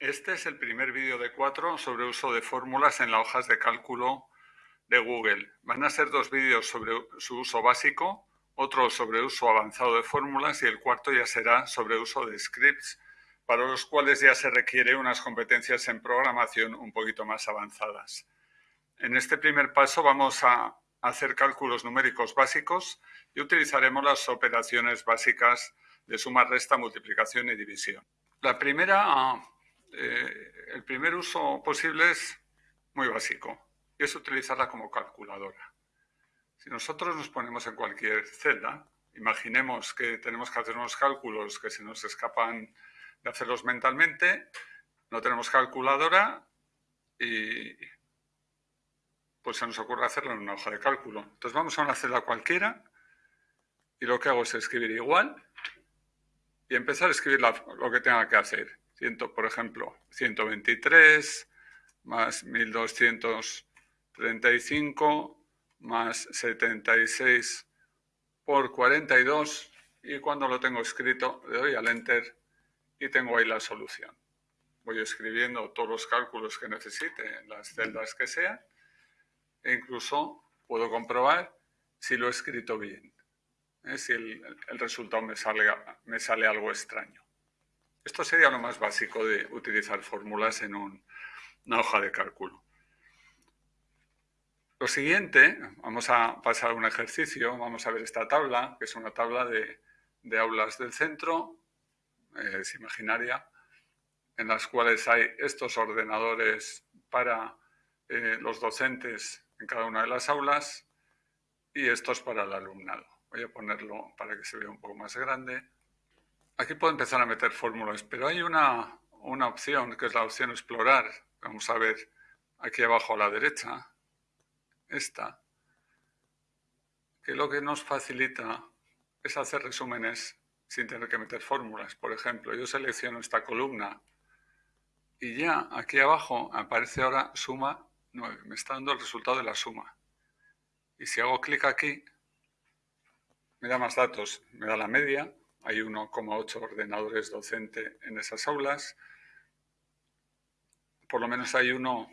Este es el primer vídeo de cuatro sobre uso de fórmulas en las hojas de cálculo de Google. Van a ser dos vídeos sobre su uso básico, otro sobre uso avanzado de fórmulas y el cuarto ya será sobre uso de scripts, para los cuales ya se requiere unas competencias en programación un poquito más avanzadas. En este primer paso vamos a hacer cálculos numéricos básicos y utilizaremos las operaciones básicas de suma, resta, multiplicación y división. La primera eh, el primer uso posible es muy básico y es utilizarla como calculadora. Si nosotros nos ponemos en cualquier celda, imaginemos que tenemos que hacer unos cálculos que se nos escapan de hacerlos mentalmente, no tenemos calculadora y pues se nos ocurre hacerlo en una hoja de cálculo. Entonces vamos a una celda cualquiera y lo que hago es escribir igual y empezar a escribir lo que tenga que hacer por ejemplo, 123 más 1235 más 76 por 42 y cuando lo tengo escrito le doy al Enter y tengo ahí la solución. Voy escribiendo todos los cálculos que necesite en las celdas que sean e incluso puedo comprobar si lo he escrito bien, ¿eh? si el, resultado me me sale algo extraño. Esto sería lo más básico de utilizar fórmulas en una hoja de cálculo. Lo siguiente, vamos a pasar a un ejercicio, vamos a ver esta tabla, que es una tabla de, aulas del centro, es imaginaria, en las cuales hay estos ordenadores para eh, los docentes en cada una de las aulas y estos para el alumnado. Voy a ponerlo para que se vea un poco más grande. Aquí puedo empezar a meter fórmulas, pero hay una, opción, que es la opción explorar. Vamos a ver aquí abajo a la derecha, esta, que lo que nos facilita es hacer resúmenes sin tener que meter fórmulas. Por ejemplo, yo selecciono esta columna y ya aquí abajo aparece ahora suma 9. Me está dando el resultado de la suma. Y si hago clic aquí, me da más datos. Me da la media, hay 1,8 ordenadores docente en esas aulas. Por lo menos hay uno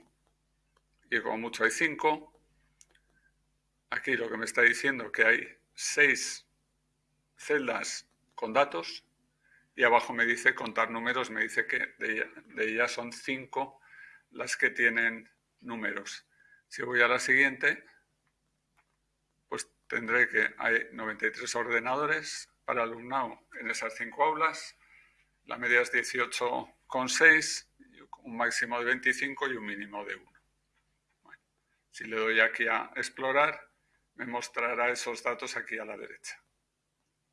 y como mucho hay cinco. Aquí lo que me está diciendo que hay seis celdas con datos y abajo me dice contar números, me dice que de, ellas son cinco las que tienen números. Si voy a la siguiente, pues tendré que hay 93 ordenadores, para alumnado en esas cinco aulas. La media es 18,6, un máximo de 25 y un mínimo de 1. si le doy aquí a explorar, me mostrará esos datos aquí a la derecha.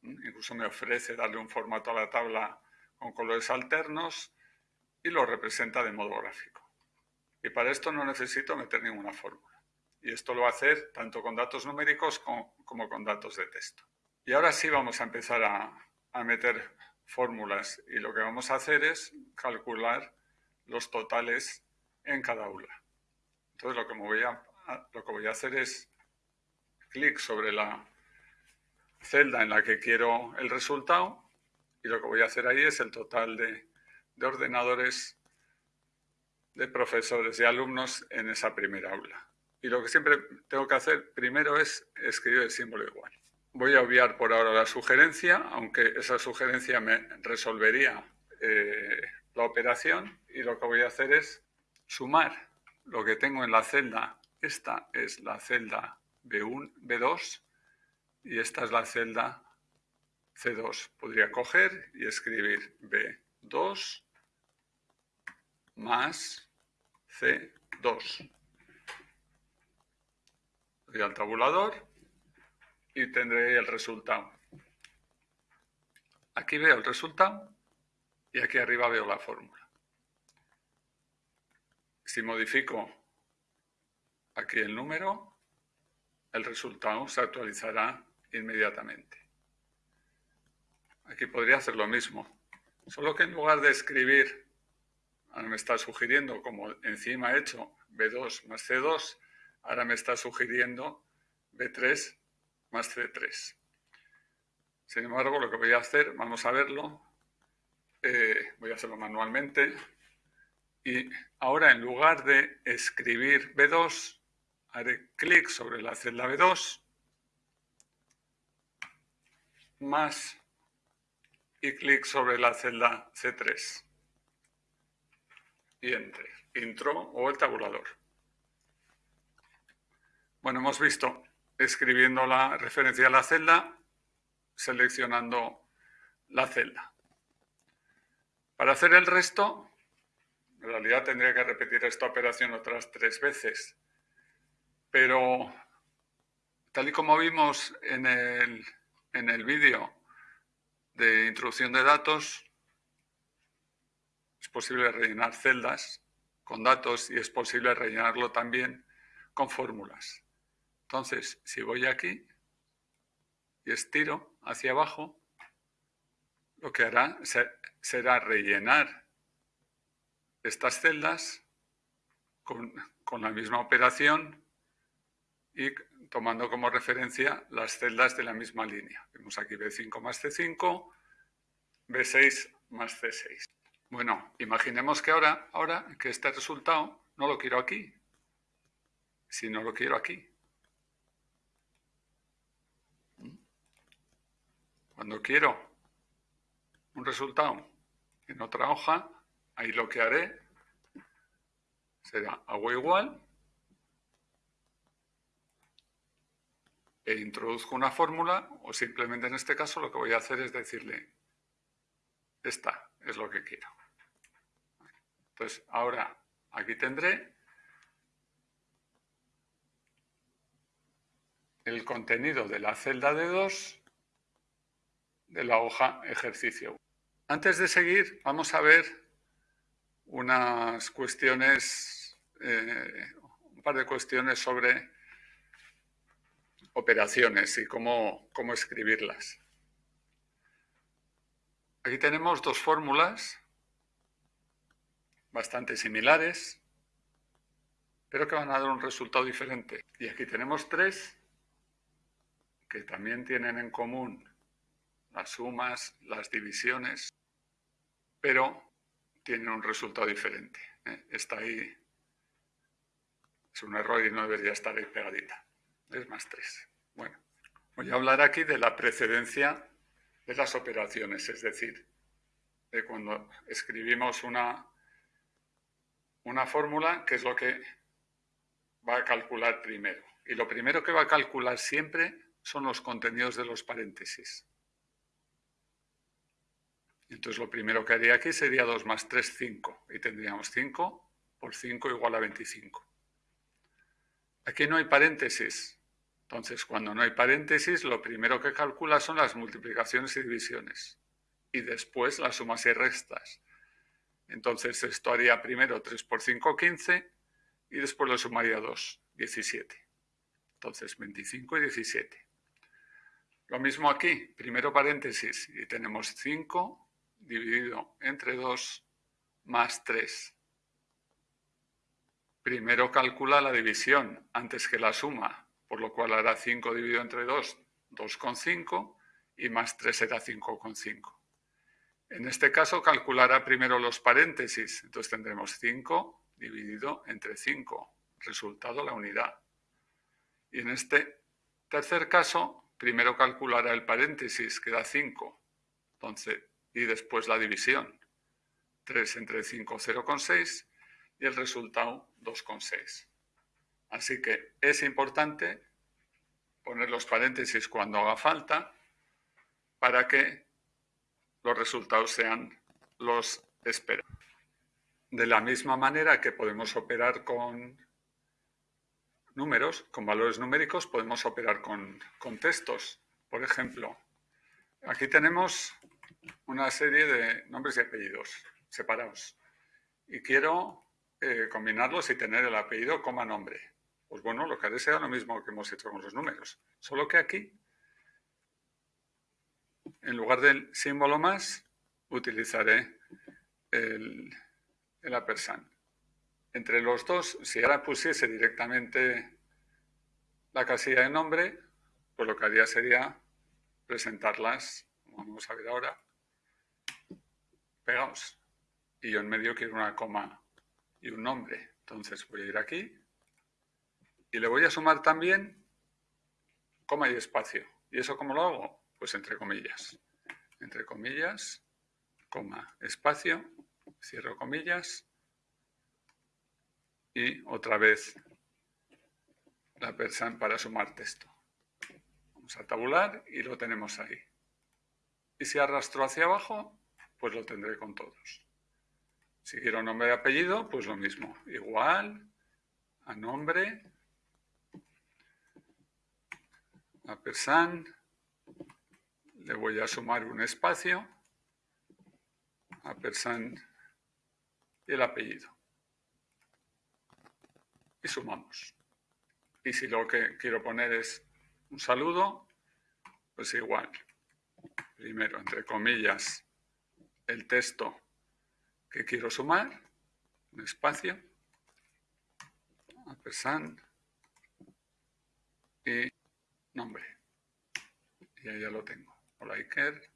Incluso me ofrece darle un formato a la tabla con colores alternos y lo representa de modo gráfico. Y para esto no necesito meter ninguna fórmula. Y esto lo va a hacer tanto con datos numéricos como con datos de texto. Y ahora sí vamos a empezar a, meter fórmulas y lo que vamos a hacer es calcular los totales en cada aula. Entonces lo que, voy a, lo que voy a hacer es clic sobre la celda en la que quiero el resultado y lo que voy a hacer ahí es el total de, de ordenadores de profesores y alumnos en esa primera aula. Y lo que siempre tengo que hacer primero es escribir el símbolo igual. Voy a obviar por ahora la sugerencia, aunque esa sugerencia me resolvería eh, la operación y lo que voy a hacer es sumar lo que tengo en la celda. Esta es la celda B1, B2 y esta es la celda C2. Podría coger y escribir B2 más C2. Voy al tabulador y tendré el resultado. Aquí veo el resultado y aquí arriba veo la fórmula. Si modifico aquí el número, el resultado se actualizará inmediatamente. Aquí podría hacer lo mismo, solo que en lugar de escribir, ahora me está sugiriendo, como encima he hecho B2 más C2, ahora me está sugiriendo B3 más C3. Sin embargo, lo que voy a hacer, vamos a verlo, eh, voy a hacerlo manualmente, Y ahora en lugar de escribir B2, haré clic sobre la celda B2, más y clic sobre la celda C3 y entre, intro o el tabulador. Bueno, hemos visto escribiendo la referencia a la celda, seleccionando la celda. Para hacer el resto, en realidad tendría que repetir esta operación otras tres veces, pero tal y como vimos en el, en el vídeo de introducción de datos, es posible rellenar celdas con datos y es posible rellenarlo también con fórmulas. Entonces, si voy aquí y estiro hacia abajo, lo que hará será rellenar estas celdas con, la misma operación y tomando como referencia las celdas de la misma línea. Vemos aquí B5 más C5, B6 más C6. Bueno, imaginemos que ahora, ahora que este resultado no lo quiero aquí, sino lo quiero aquí. Cuando quiero un resultado en otra hoja, ahí lo que haré será hago igual e introduzco una fórmula o simplemente en este caso lo que voy a hacer es decirle esta es lo que quiero. Entonces ahora aquí tendré el contenido de la celda de 2 de la hoja ejercicio. Antes de seguir vamos a ver unas cuestiones, eh, un par de cuestiones sobre operaciones y cómo, cómo escribirlas. Aquí tenemos dos fórmulas bastante similares, pero que van a dar un resultado diferente. Y aquí tenemos tres que también tienen en común las sumas, las divisiones, pero tienen un resultado diferente. ¿eh? Está ahí, es un error y no debería estar ahí pegadita es más 3. Bueno, voy a hablar aquí de la precedencia de las operaciones, es decir, de cuando escribimos una, una fórmula, que es lo que va a calcular primero. Y lo primero que va a calcular siempre son los contenidos de los paréntesis. Entonces lo primero que haría aquí sería 2 más 3, 5. Y tendríamos 5 por 5 igual a 25. Aquí no hay paréntesis. Entonces, cuando no hay paréntesis, lo primero que calcula son las multiplicaciones y divisiones. Y después las sumas y restas. Entonces, esto haría primero 3 por 5, 15. Y después lo sumaría 2, 17. Entonces, 25 y 17. Lo mismo aquí, primero paréntesis, y tenemos 5 dividido entre 2 más 3. Primero calcula la división antes que la suma, por lo cual hará 5 dividido entre 2, 2,5 y más 3 será 5,5. En este caso calculará primero los paréntesis, entonces tendremos 5 dividido entre 5, resultado la unidad. Y en este tercer caso, primero calculará el paréntesis, que da 5, entonces, y después la división. 3 entre 5, 0,6 y el resultado 2,6. Así que es importante poner los paréntesis cuando haga falta para que los resultados sean los esperados. De la misma manera que podemos operar con números, con valores numéricos, podemos operar con, con textos. Por ejemplo, aquí tenemos una serie de nombres y apellidos separados. Y quiero eh, combinarlos y tener el apellido coma nombre. Pues bueno, lo que haré será lo mismo que hemos hecho con los números. Solo que aquí, en lugar del símbolo más, utilizaré el, el. Entre los dos, si ahora pusiese directamente la casilla de nombre, pues lo que haría sería presentarlas, vamos a ver ahora, pegados. Y yo en medio quiero una coma y un nombre. Entonces voy a ir aquí y le voy a sumar también coma y espacio. ¿Y eso cómo lo hago? Pues entre comillas. Entre comillas, coma, espacio, cierro comillas y otra vez la persan para sumar texto. Vamos a tabular y lo tenemos ahí. Y si arrastro hacia abajo, pues lo tendré con todos. Si quiero nombre y apellido, pues lo mismo. Igual a nombre, a persan, le voy a sumar un espacio, a persan y el apellido. Y sumamos. Y si lo que quiero poner es un saludo, pues igual. Primero, entre comillas, el texto que quiero sumar, un espacio, ampersand y nombre. Y ahí ya lo tengo. Hola Iker,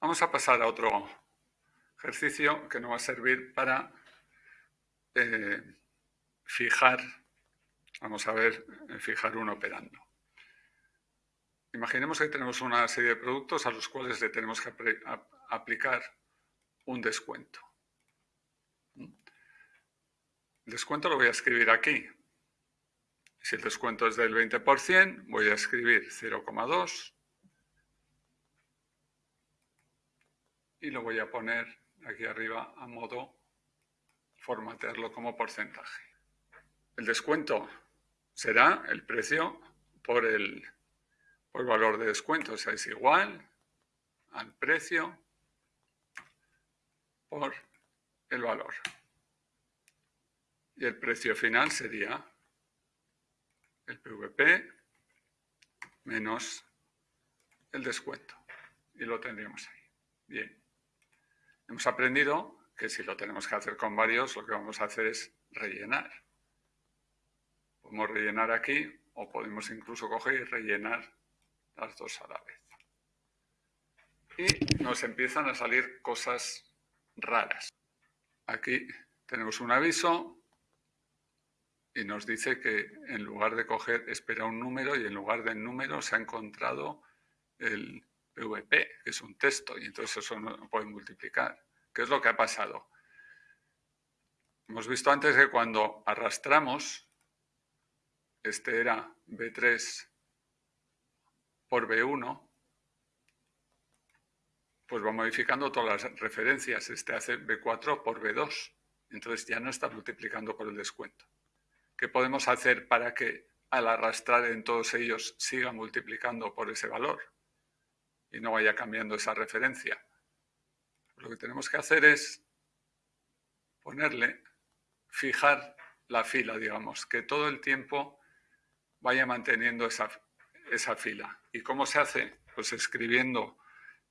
Vamos a pasar a otro ejercicio que nos va a servir para eh, fijar, vamos a ver, eh, fijar un operando. Imaginemos que tenemos una serie de productos a los cuales le tenemos que aplicar un descuento. El descuento lo voy a escribir aquí. Si el descuento es del 20%, voy a escribir 0,2 y lo voy a poner aquí arriba a modo formatearlo como porcentaje. El descuento será el precio por el, por valor de descuento, o sea, es igual al precio por el valor. Y el precio final sería el PVP menos el descuento. Y lo tendríamos ahí. Bien. Hemos aprendido que si lo tenemos que hacer con varios, lo que vamos a hacer es rellenar. Podemos rellenar aquí o podemos incluso coger y rellenar las dos a la vez. Y nos empiezan a salir cosas raras. Aquí tenemos un aviso y nos dice que en lugar de coger espera un número y en lugar del número se ha encontrado el PVP, que es un texto, y entonces eso no puede multiplicar. ¿Qué es lo que ha pasado? Hemos visto antes que cuando arrastramos, este era B3 por B1, pues va modificando todas las referencias. Este hace B4 por B2. Entonces ya no está multiplicando por el descuento. ¿Qué podemos hacer para que al arrastrar en todos ellos siga multiplicando por ese valor y no vaya cambiando esa referencia? lo que tenemos que hacer es ponerle, fijar la fila, digamos, que todo el tiempo vaya manteniendo esa, esa fila. ¿Y cómo se hace? Pues escribiendo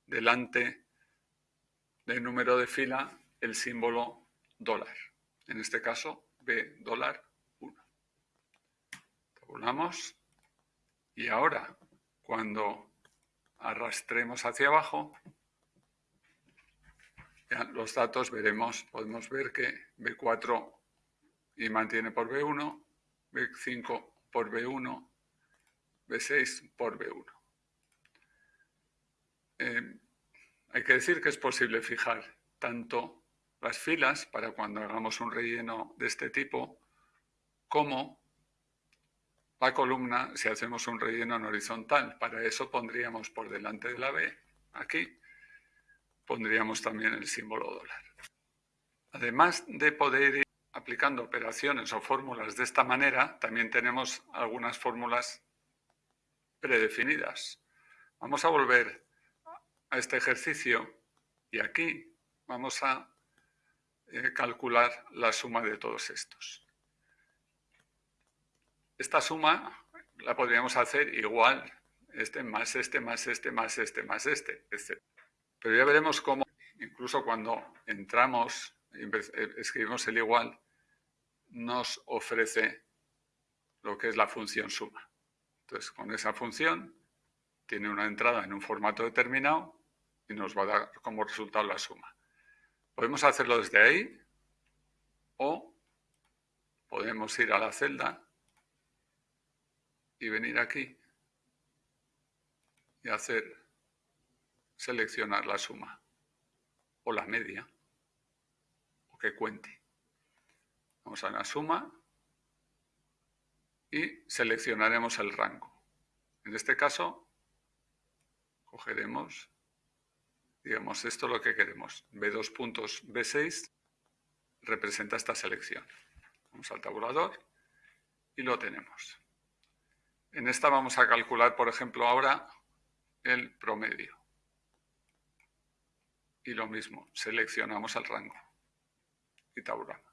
delante del número de fila el símbolo dólar. En este caso, B dólar 1. Tabulamos y ahora, cuando arrastremos hacia abajo, los datos veremos, podemos ver que B4 y mantiene por B1, B5 por B1, B6 por B1. Eh, hay que decir que es posible fijar tanto las filas para cuando hagamos un relleno de este tipo, como la columna si hacemos un relleno en horizontal. Para eso pondríamos por delante de la B, aquí, pondríamos también el símbolo dólar. Además de poder ir aplicando operaciones o fórmulas de esta manera, también tenemos algunas fórmulas predefinidas. Vamos a volver a este ejercicio y aquí vamos a eh, calcular la suma de todos estos. Esta suma la podríamos hacer igual, este más este más este más este más este, etc. Pero ya veremos cómo, incluso cuando entramos, eh, escribimos el igual, nos ofrece lo que es la función suma. Entonces, con esa función tiene una entrada en un formato determinado y nos va a dar como resultado la suma. Podemos hacerlo desde ahí o podemos ir a la celda y venir aquí y hacer seleccionar la suma o la media o que cuente. Vamos a la suma y seleccionaremos el rango. En este caso, cogeremos, digamos, esto es lo que queremos. B2 puntos B6 representa esta selección. Vamos al tabulador y lo tenemos. En esta vamos a calcular, por ejemplo, ahora el promedio. Y lo mismo, seleccionamos el rango y tabulamos.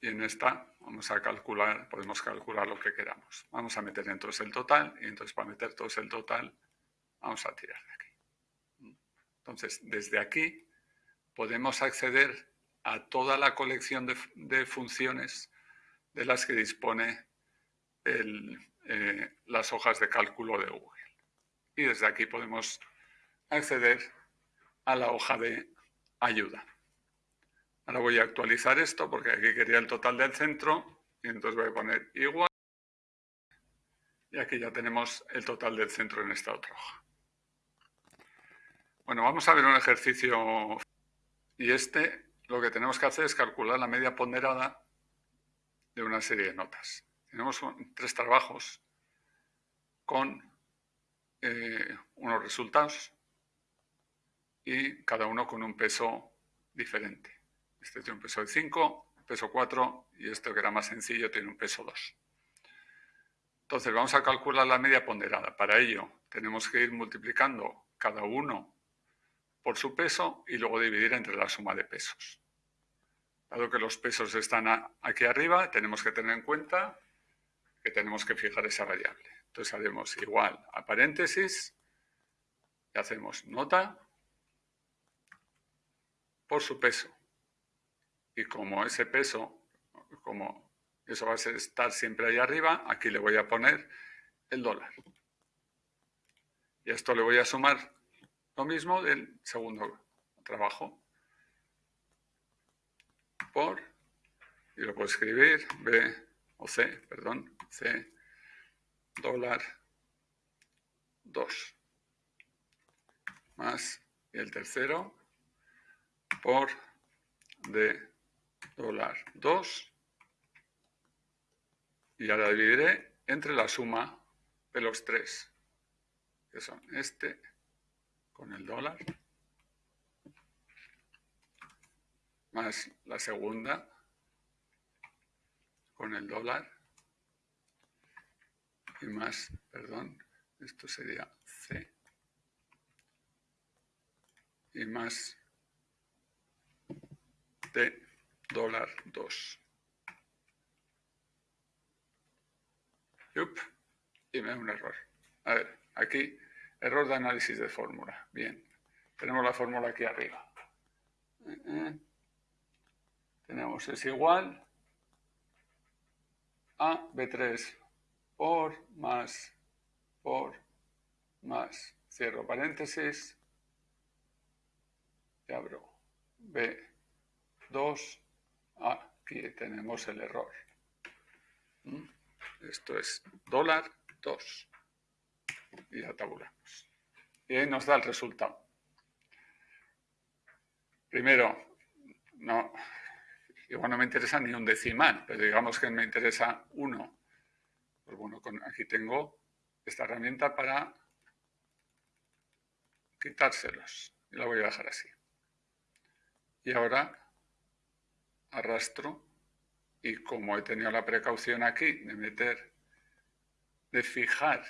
Y en esta vamos a calcular, podemos calcular lo que queramos. Vamos a meter entonces el total y entonces para meter todo el total vamos a tirar de aquí. Entonces, desde aquí podemos acceder a toda la colección de, funciones de las que dispone eh, las hojas de cálculo de Google. Y desde aquí podemos acceder a la hoja de ayuda. Ahora voy a actualizar esto porque aquí quería el total del centro y entonces voy a poner igual. Y aquí ya tenemos el total del centro en esta otra hoja. Bueno, vamos a ver un ejercicio y este lo que tenemos que hacer es calcular la media ponderada de una serie de notas. Tenemos tres trabajos con eh, unos resultados y cada uno con un peso diferente. Este tiene un peso de 5, peso 4 y este que era más sencillo tiene un peso 2. Entonces vamos a calcular la media ponderada. Para ello tenemos que ir multiplicando cada uno por su peso y luego dividir entre la suma de pesos. Dado que los pesos están aquí arriba, tenemos que tener en cuenta que tenemos que fijar esa variable. Entonces haremos igual a paréntesis y hacemos nota por su peso y como ese peso, como eso va a estar siempre ahí arriba, aquí le voy a poner el dólar. Y a esto le voy a sumar lo mismo del segundo trabajo. Por, y lo puedo escribir, B o C, perdón, C, dólar 2. Más, el tercero, por D dólar 2 y ahora dividiré entre la suma de los tres, que son este con el dólar, más la segunda con el dólar, y más, perdón, esto sería C, y más D dólar 2. y me da un error. A ver, aquí, error de análisis de fórmula. Bien, tenemos la fórmula aquí arriba. Eh, eh. Tenemos es igual a B3 por más por más, cierro paréntesis, y abro B2 aquí tenemos el error. ¿Mm? Esto es dólar 2. Y ya tabulamos. Y ahí nos da el resultado. Primero, no, igual no me interesa ni un decimal, pero digamos que me interesa uno. Pues bueno, aquí tengo esta herramienta para quitárselos. Y la voy a dejar así. Y ahora arrastro y como he tenido la precaución aquí de meter, de fijar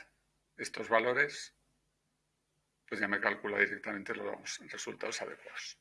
estos valores, pues ya me calcula directamente los resultados adecuados.